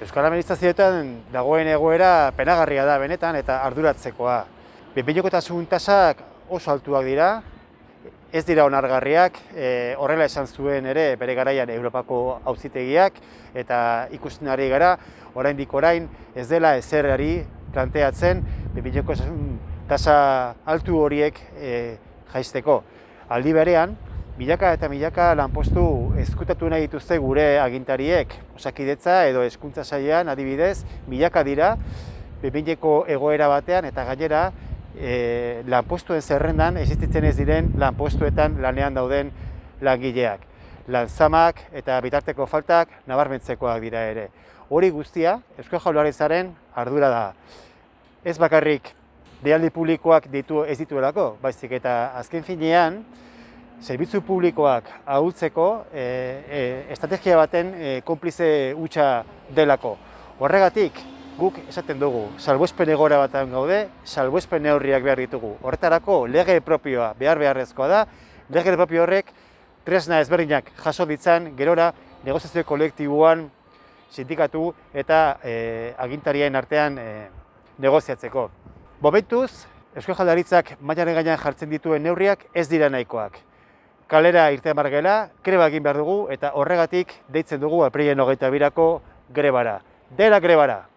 Euskal Administrazioetan dagoen egoera penagarria da benetan eta arduratzekoa. Bepeinokotasun tasak oso altuak dira, ez dira onargarriak, e, horrela esan zuen ere bere garaian Europako auzitegiak eta ikusten ari gara, oraindik orain ez dela ezerrari planteatzen bepeinokotasun tasa altu horiek e, jaisteko. Aldi berean, milaka eta milaka lanpostu ezkutatu nahi dituzte gure agintariek, osakidetza edo hezkuntza sailean adibidez, milaka dira, bepineko egoera batean eta gainera e, lanpostuen zerrendan existitzen ez diren lanpostuetan lanean dauden langileak. Lanzamak eta bitarteko faltak nabarmentzekoak dira ere. Hori guztia, Eusko Jaurlaritzaren ardura da. Ez bakarrik dealdi publikoak ditu ez dituelako, baizik eta azken finean, zerbitzu publikoak ahultzeko e, e, estrategia baten e, konplize hutsa delako. Horregatik, guk esaten dugu, salbuespen egora batean gaude, salbuespen neurriak behar ditugu. Horretarako, lege propioa behar beharrezkoa da, lege propio horrek tresna ezberdinak jaso ditzan, gerora, negoziazio kolektiboan sindikatu eta e, agintarien artean e, negoziatzeko. Bomentuz, Eusko Jaldaritzak mailaren gainean jartzen dituen neurriak ez dira nahikoak kalera irten bargela, greba egin behar dugu eta horregatik deitzen dugu aprilen hogeita birako grebara. Dela grebara!